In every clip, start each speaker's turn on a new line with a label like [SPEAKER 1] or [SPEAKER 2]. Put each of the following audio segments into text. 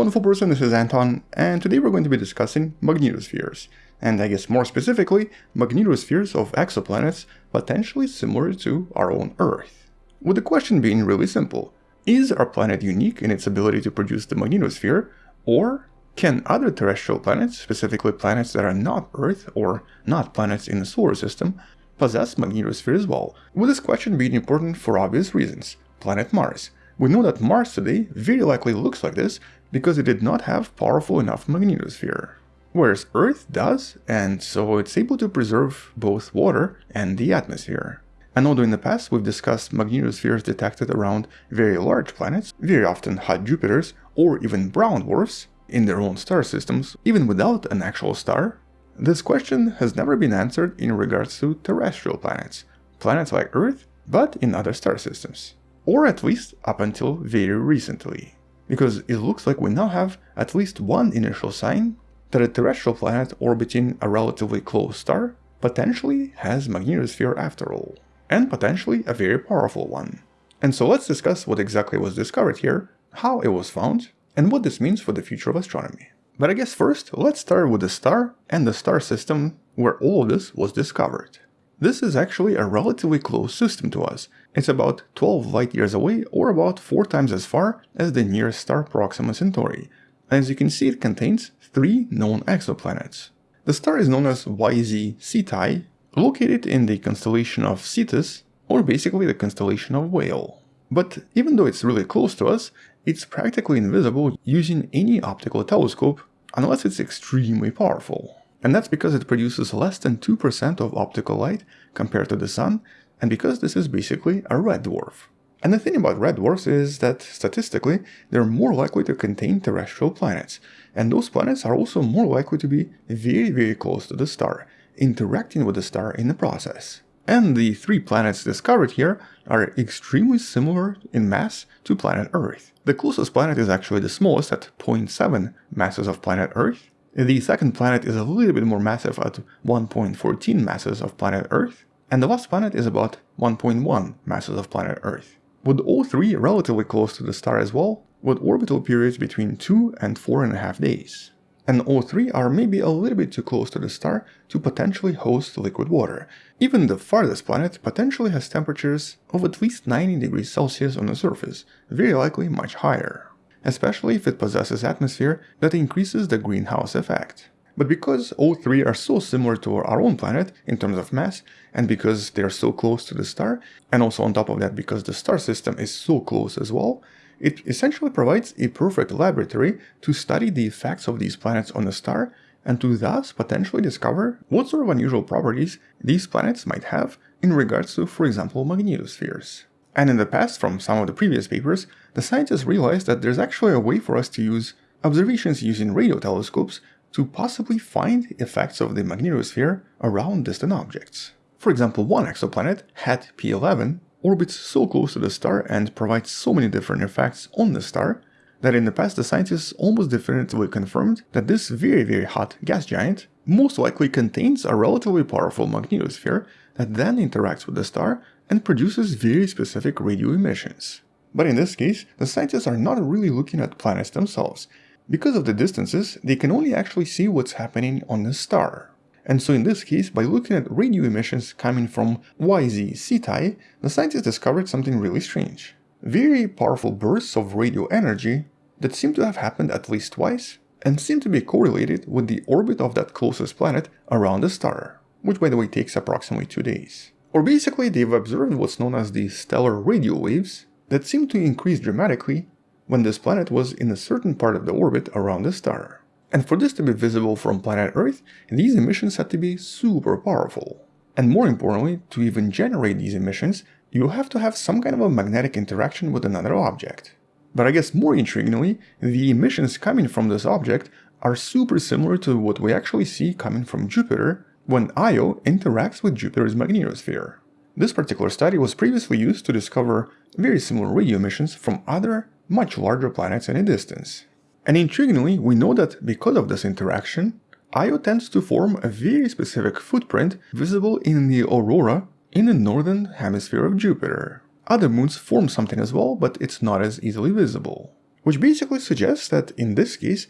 [SPEAKER 1] wonderful person, this is Anton, and today we're going to be discussing magnetospheres, and I guess more specifically, magnetospheres of exoplanets potentially similar to our own Earth. With the question being really simple, is our planet unique in its ability to produce the magnetosphere, or can other terrestrial planets, specifically planets that are not Earth or not planets in the solar system, possess magnetosphere as well? With this question being important for obvious reasons. Planet Mars, we know that Mars today very likely looks like this because it did not have powerful enough magnetosphere. Whereas Earth does, and so it's able to preserve both water and the atmosphere. And although in the past we've discussed magnetospheres detected around very large planets, very often hot Jupiters, or even brown dwarfs, in their own star systems, even without an actual star, this question has never been answered in regards to terrestrial planets, planets like Earth, but in other star systems or at least up until very recently. Because it looks like we now have at least one initial sign that a terrestrial planet orbiting a relatively close star potentially has magnetosphere after all, and potentially a very powerful one. And so let's discuss what exactly was discovered here, how it was found, and what this means for the future of astronomy. But I guess first, let's start with the star and the star system where all of this was discovered. This is actually a relatively close system to us. It's about 12 light years away or about 4 times as far as the nearest star Proxima Centauri. As you can see it contains 3 known exoplanets. The star is known as YZ Ceti, located in the constellation of Cetus, or basically the constellation of Whale. But even though it's really close to us, it's practically invisible using any optical telescope unless it's extremely powerful and that's because it produces less than 2% of optical light compared to the Sun, and because this is basically a red dwarf. And the thing about red dwarfs is that, statistically, they're more likely to contain terrestrial planets, and those planets are also more likely to be very very close to the star, interacting with the star in the process. And the three planets discovered here are extremely similar in mass to planet Earth. The closest planet is actually the smallest at 0.7 masses of planet Earth, the second planet is a little bit more massive at 1.14 masses of planet Earth, and the last planet is about 1.1 masses of planet Earth. With all three relatively close to the star as well, with orbital periods between 2 and 4.5 days. And all three are maybe a little bit too close to the star to potentially host liquid water. Even the farthest planet potentially has temperatures of at least 90 degrees Celsius on the surface, very likely much higher especially if it possesses atmosphere that increases the greenhouse effect. But because all three are so similar to our own planet in terms of mass, and because they are so close to the star, and also on top of that because the star system is so close as well, it essentially provides a perfect laboratory to study the effects of these planets on the star and to thus potentially discover what sort of unusual properties these planets might have in regards to, for example, magnetospheres. And in the past, from some of the previous papers, the scientists realized that there's actually a way for us to use observations using radio telescopes to possibly find effects of the magnetosphere around distant objects. For example, one exoplanet, HAT P11, orbits so close to the star and provides so many different effects on the star that in the past the scientists almost definitively confirmed that this very very hot gas giant most likely contains a relatively powerful magnetosphere that then interacts with the star and produces very specific radio emissions. But in this case, the scientists are not really looking at planets themselves. Because of the distances, they can only actually see what's happening on the star. And so in this case, by looking at radio emissions coming from YZ Ceti, the scientists discovered something really strange. Very powerful bursts of radio energy that seem to have happened at least twice and seem to be correlated with the orbit of that closest planet around the star, which by the way takes approximately two days. Or basically they've observed what's known as the stellar radio waves that seem to increase dramatically when this planet was in a certain part of the orbit around the star. And for this to be visible from planet Earth, these emissions had to be super powerful. And more importantly, to even generate these emissions, you have to have some kind of a magnetic interaction with another object. But I guess more intriguingly, the emissions coming from this object are super similar to what we actually see coming from Jupiter when Io interacts with Jupiter's magnetosphere. This particular study was previously used to discover very similar radio emissions from other, much larger planets in a distance. And intriguingly, we know that because of this interaction, Io tends to form a very specific footprint visible in the aurora in the northern hemisphere of Jupiter. Other moons form something as well, but it's not as easily visible. which basically suggests that in this case,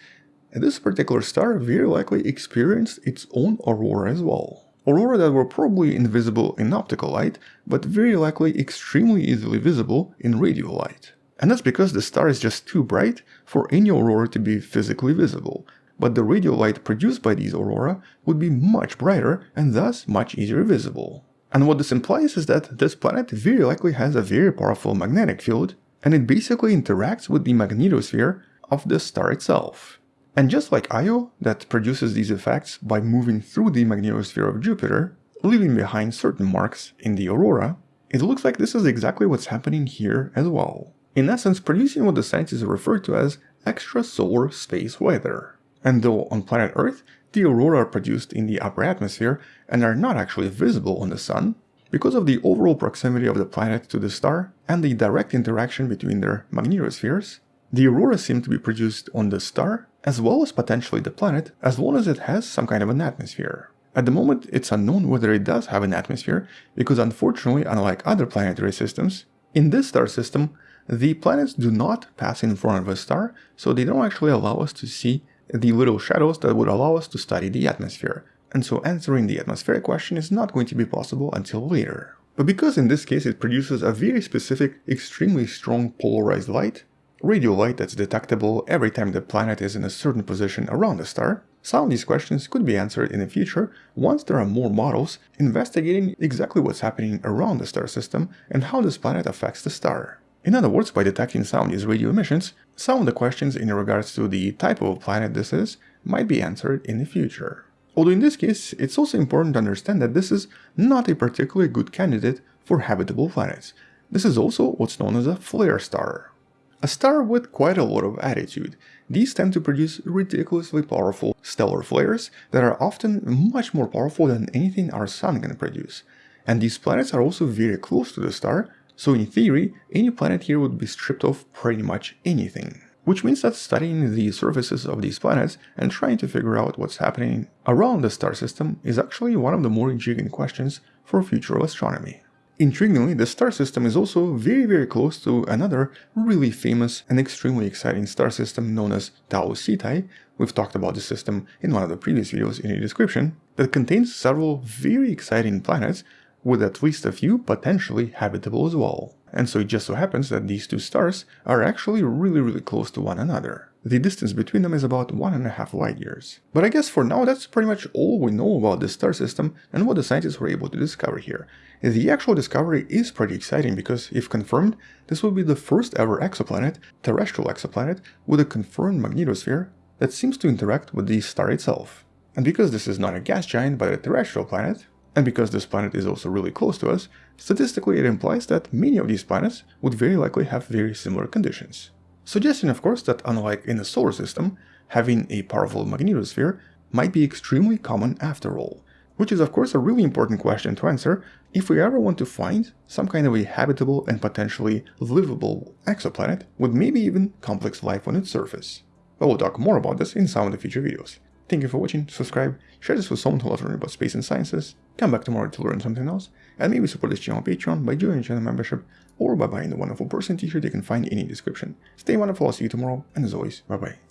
[SPEAKER 1] this particular star very likely experienced its own aurora as well. Aurora that were probably invisible in optical light, but very likely extremely easily visible in radio light. And that's because the star is just too bright for any aurora to be physically visible, but the radio light produced by these aurora would be much brighter and thus much easier visible. And what this implies is that this planet very likely has a very powerful magnetic field, and it basically interacts with the magnetosphere of the star itself. And just like Io, that produces these effects by moving through the magnetosphere of Jupiter, leaving behind certain marks in the aurora, it looks like this is exactly what's happening here as well. In essence, producing what the scientists refer to as extrasolar space weather. And though on planet Earth, the aurora are produced in the upper atmosphere and are not actually visible on the Sun, because of the overall proximity of the planet to the star and the direct interaction between their magnetospheres, the aurora seem to be produced on the star as well as potentially the planet as long as it has some kind of an atmosphere. At the moment, it's unknown whether it does have an atmosphere because unfortunately, unlike other planetary systems, in this star system, the planets do not pass in front of a star, so they don't actually allow us to see the little shadows that would allow us to study the atmosphere. And so answering the atmospheric question is not going to be possible until later. But because in this case it produces a very specific, extremely strong polarized light, radio light that's detectable every time the planet is in a certain position around the star, some of these questions could be answered in the future once there are more models investigating exactly what's happening around the star system and how this planet affects the star. In other words, by detecting some of these radio emissions, some of the questions in regards to the type of planet this is might be answered in the future. Although in this case, it's also important to understand that this is not a particularly good candidate for habitable planets. This is also what's known as a flare star. A star with quite a lot of attitude. These tend to produce ridiculously powerful stellar flares that are often much more powerful than anything our sun can produce. And these planets are also very close to the star, so in theory, any planet here would be stripped of pretty much anything. Which means that studying the surfaces of these planets and trying to figure out what's happening around the star system is actually one of the more intriguing questions for future astronomy. Intriguingly, the star system is also very very close to another really famous and extremely exciting star system known as Tau Ceti, we've talked about this system in one of the previous videos in the description, that contains several very exciting planets with at least a few potentially habitable as well. And so it just so happens that these two stars are actually really really close to one another. The distance between them is about one and a half light years. But I guess for now that's pretty much all we know about this star system and what the scientists were able to discover here. The actual discovery is pretty exciting because, if confirmed, this will be the first ever exoplanet, terrestrial exoplanet, with a confirmed magnetosphere that seems to interact with the star itself. And because this is not a gas giant but a terrestrial planet, and because this planet is also really close to us, statistically it implies that many of these planets would very likely have very similar conditions. Suggesting of course that unlike in the solar system, having a powerful magnetosphere might be extremely common after all, which is of course a really important question to answer if we ever want to find some kind of a habitable and potentially livable exoplanet with maybe even complex life on its surface. But we'll talk more about this in some of the future videos. Thank you for watching, subscribe, share this with someone who loves learning about space and sciences, come back tomorrow to learn something else, and maybe support this channel on Patreon by joining channel membership or by buying the wonderful person t-shirt you can find in the description. Stay wonderful, I'll see you tomorrow, and as always, bye bye.